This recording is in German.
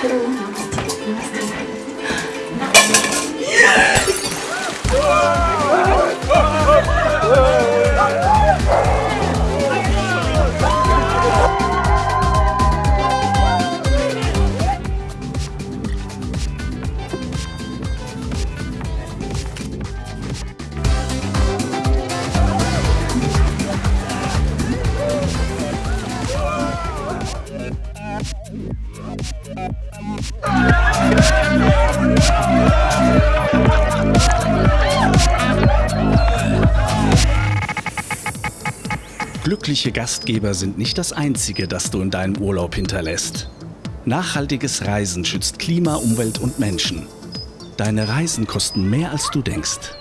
觉得我很有 Glückliche Gastgeber sind nicht das Einzige, das du in deinem Urlaub hinterlässt. Nachhaltiges Reisen schützt Klima, Umwelt und Menschen. Deine Reisen kosten mehr, als du denkst.